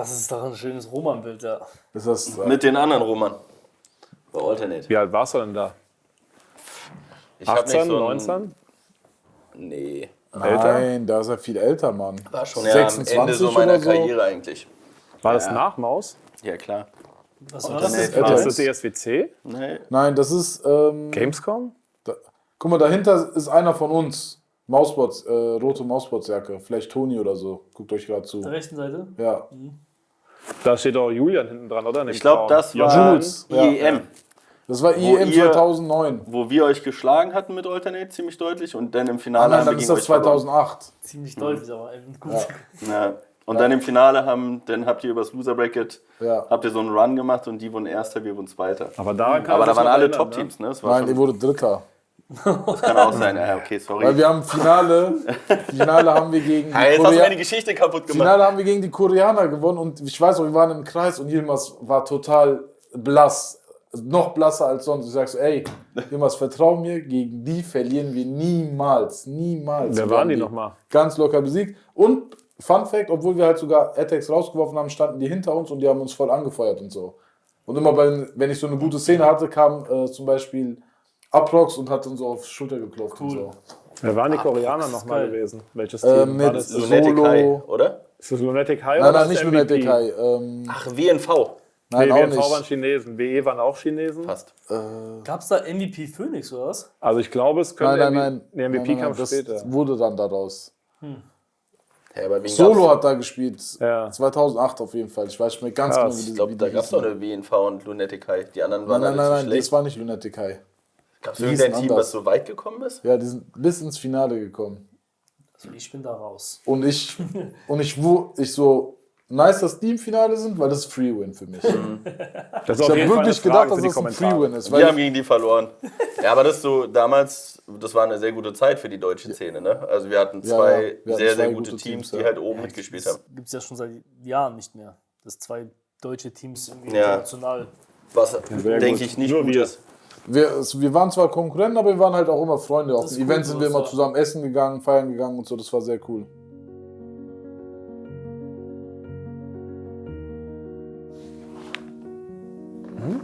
Das ist doch ein schönes Roman-Bild, ja. Ist das, Mit den anderen Roman. Bei Alternate. Wie alt warst du denn da? Ich hab 18, nicht so ein- 19? Nee. nein, da ist er viel älter, Mann. War schon ja, am Ende 26 so meiner oder so. Karriere eigentlich. War das nach Maus? Ja, klar. Was war das das? ist- Ja. das das ESWC? Nee. Nein, das ist. Ähm, Gamescom? da, guck mal, dahinter ist einer von uns. Mausbots, äh, rote Mausbotsjacke. Vielleicht Toni oder so. Guckt euch gerade Auf zu. der rechten Seite? Ja. Da steht auch Julian hinten dran, oder? Ich glaube, das war Jules, ja. IEM, Das war Wo IEM ihr- 2009. wo wir euch geschlagen hatten mit Alternate ziemlich deutlich und dann im Finale nein, haben wir dann ist das euch verloren. 2008. Ziemlich deutlich, aber eben gut. Ja. Und dann im Finale haben, dann habt ihr übers Loser Bracket, Ja. habt ihr so einen Run gemacht und die wurden Erster, wir wurden Zweiter. Aber daran kann Aber da waren alle erinnern, Top-Teams, ne? War Nein, ihr wurde Dritter. Das kann auch sein. Ja, okay, Weil sorry. wir haben Finale, Finale haben wir gegen die Ja, jetzt hast du meine Geschichte kaputt gemacht. Finale haben wir gegen die Koreaner gewonnen und ich weiß noch, wir waren im Kreis und Yilmaz war total blass. Noch blasser als sonst. Ich sag so, ey, Yilmaz, vertrau mir, gegen die verlieren wir niemals. Niemals. Wer waren haben die nochmal? Ganz locker besiegt. Und Fun Fact, obwohl wir halt sogar Attacks rausgeworfen haben, standen die hinter uns und die haben uns voll angefeuert und so. Und immer bei, wenn ich so eine gute Szene hatte, kam äh, zum Beispiel Aprox und hat uns so auf Schulter geklopft und so. Wer waren die Koreaner nochmal gewesen? Welches Äh, Team? mit War das, Lunatic Solo- High, oder? ist das Lunatic High Nein, oder nein, ist nicht Lunatic MVP? High. Ähm, Ach, WNV. nein, Nee, auch WNV waren. Chinesen. WE waren auch Chinesen. Fast. Gab es da MVP Phoenix oder was? Also ich glaube, es könnte Nein, nein, nein. Der Nein, MVP nein, kam nein, das später. wurde dann daraus. Ja, aber wen Solo hat da gespielt. Ja. 2008 auf jeden Fall. Ich weiß nicht mehr ganz Krass. genau, wie die Ich glaube, da gab es hießen. eine WNV und Lunatic High. Die anderen Nein, waren nein, nein, zu nein, das war nicht Lunatic High. Gab es irgendein Team, anders. was so weit gekommen ist? Ja, die sind bis ins Finale gekommen. Also ich bin da raus. Und ich, und ich, wo, ich so, nice, dass die im Finale sind, weil das ist Free-Win für mich. Das ist Ich habe wirklich gedacht, dass das ein. Free-Win ist. Wir haben gegen die verloren. Ja, aber das so, damals, das war eine sehr gute Zeit für die deutsche Szene, ne? Also wir hatten Ja, zwei ja, wir hatten sehr, zwei sehr gute gute Teams, Teams, die ja. halt oben mitgespielt haben. Gibt es ja schon seit Jahren nicht mehr. Dass zwei deutsche Teams irgendwie Ja. international. Was, denke ich, nicht Nur gut wir. ist wir, wir waren zwar Konkurrenten, aber wir waren halt auch immer Freunde. Auf den Events sind wir immer zusammen essen gegangen, feiern gegangen und so. Das war sehr cool. Hm?